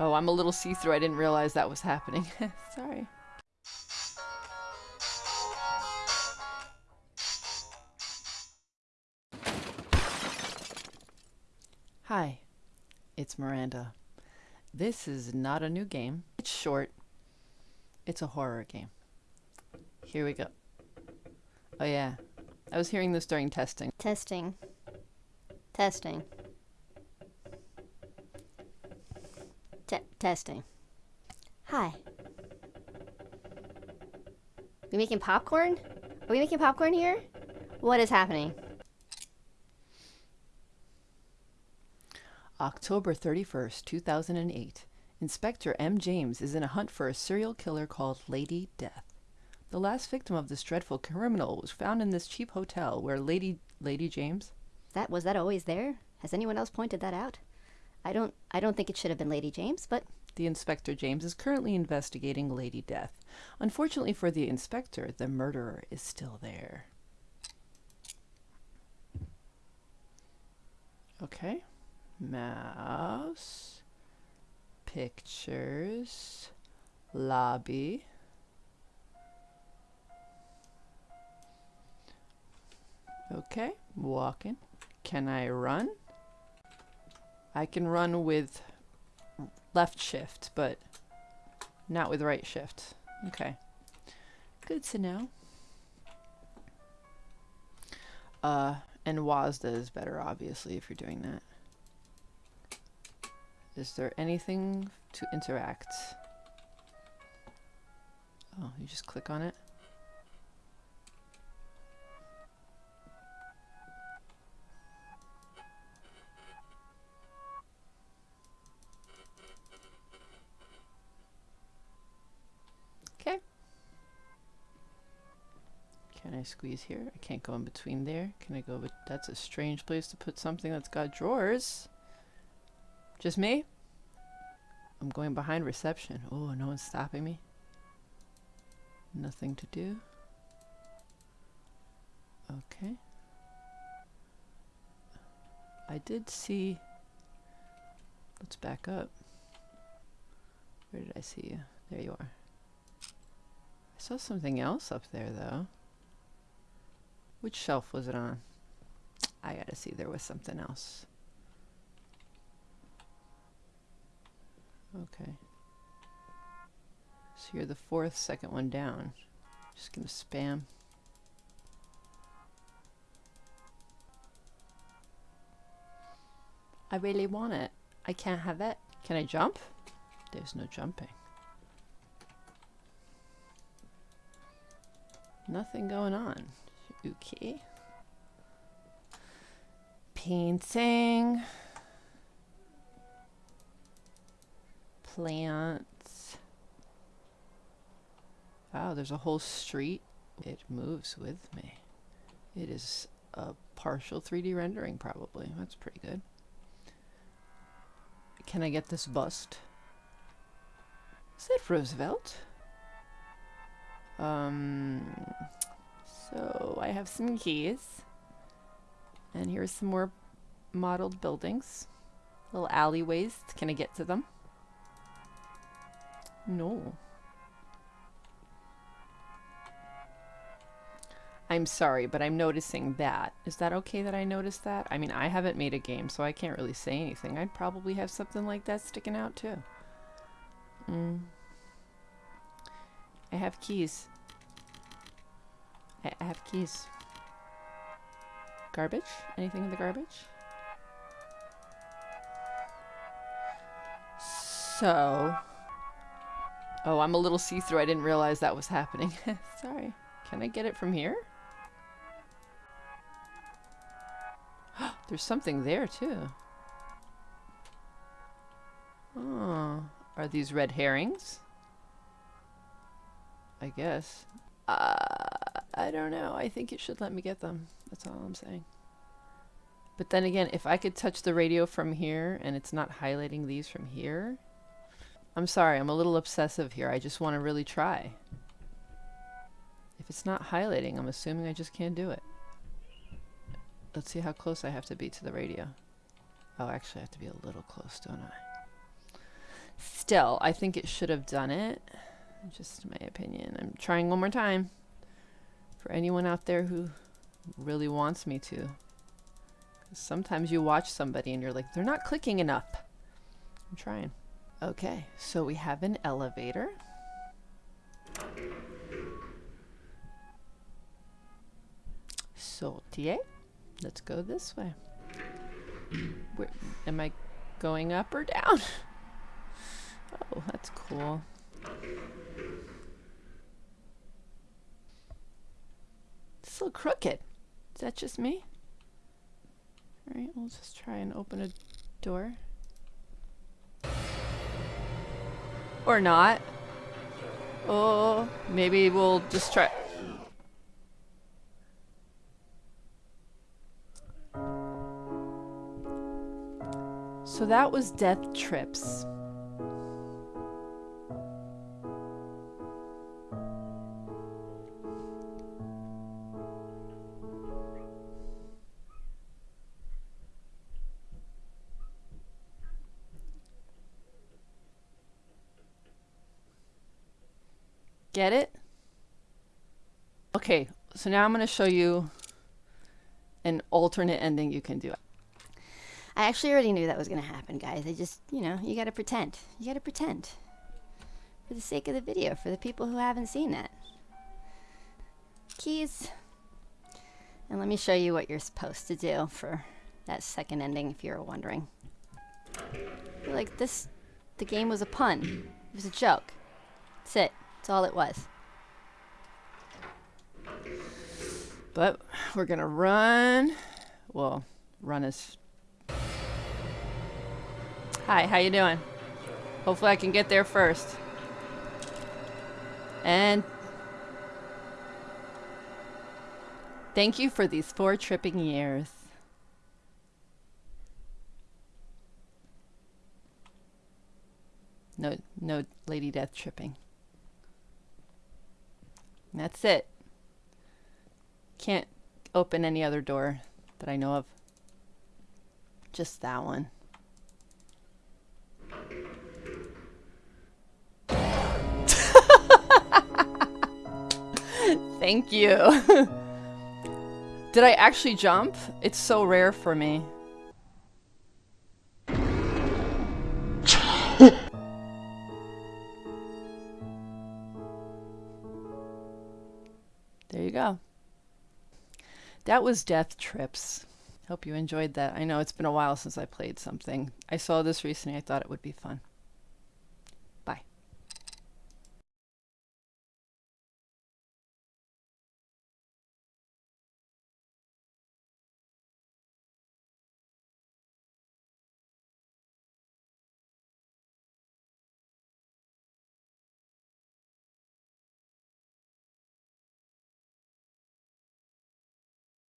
Oh, I'm a little see-through. I didn't realize that was happening. Sorry. Hi, it's Miranda. This is not a new game. It's short. It's a horror game. Here we go. Oh yeah, I was hearing this during testing. Testing. Testing. Te- testing. Hi. We making popcorn? Are we making popcorn here? What is happening? October 31st, 2008. Inspector M. James is in a hunt for a serial killer called Lady Death. The last victim of this dreadful criminal was found in this cheap hotel where Lady Lady James That was that always there? Has anyone else pointed that out? I don't I don't think it should have been Lady James, but The Inspector James is currently investigating Lady Death. Unfortunately for the inspector, the murderer is still there. Okay. Mouse. Pictures. Lobby. Okay, walking. Can I run? I can run with left shift, but not with right shift. Okay. Good to know. Uh, and WASDA is better, obviously, if you're doing that. Is there anything to interact? Oh, you just click on it? Can I squeeze here? I can't go in between there. Can I go, but that's a strange place to put something that's got drawers. Just me? I'm going behind reception. Oh, no one's stopping me. Nothing to do. Okay. I did see. Let's back up. Where did I see you? There you are. I saw something else up there though. Which shelf was it on? I gotta see, there was something else. Okay. So you're the fourth, second one down. Just gonna spam. I really want it. I can't have it. Can I jump? There's no jumping. Nothing going on. Okay. Painting. Plants. Wow, there's a whole street. It moves with me. It is a partial 3D rendering, probably. That's pretty good. Can I get this bust? Is that Roosevelt? Um, so I have some keys. And here's some more modeled buildings. Little alleyways. Can I get to them? No. I'm sorry, but I'm noticing that. Is that okay that I notice that? I mean, I haven't made a game, so I can't really say anything. I'd probably have something like that sticking out, too. Mm. I have keys. I, have keys. Garbage? Anything in the garbage? So... Oh, I'm a little see-through. I didn't realize that was happening. Sorry. Can I get it from here? There's something there, too. Oh. Are these red herrings? I guess. Uh, I don't know. I think it should let me get them. That's all I'm saying. But then again, if I could touch the radio from here and it's not highlighting these from here. I'm sorry, I'm a little obsessive here. I just want to really try. If it's not highlighting, I'm assuming I just can't do it. Let's see how close I have to be to the radio. Oh, actually I have to be a little close, don't I? still, I think it should have done it. Just my opinion. I'm trying one more time. For anyone out there who really wants me to. Sometimes you watch somebody and you're like, they're not clicking enough. I'm trying. Okay, so we have an elevator. Sortier. Let's go this way. Where, am I going up or down? Oh, that's cool. It's a little crooked. Is that just me? Alright, we'll just try and open a door. Or not. Oh, maybe we'll just try. So that was Death Trips. Get it? Okay, so now I'm going to show you an alternate ending you can do. I actually already knew that was going to happen, guys. I just, you know, you got to pretend. You got to pretend. For the sake of the video, for the people who haven't seen that. Keys. And let me show you what you're supposed to do for that second ending, if you're wondering. Like this, the game was a pun. It was a joke. That's it. That's all it was. But we're gonna run. Well, run is. Hi, how you doing? Hopefully I can get there first. And thank you for these four tripping years. No, no Lady Death tripping. That's it. Can't open any other door that I know of. Just that one. Thank you. Did I actually jump? It's so rare for me. That was Death Trips. Hope you enjoyed that. I know it's been a while since I played something. I saw this recently. I thought it would be fun.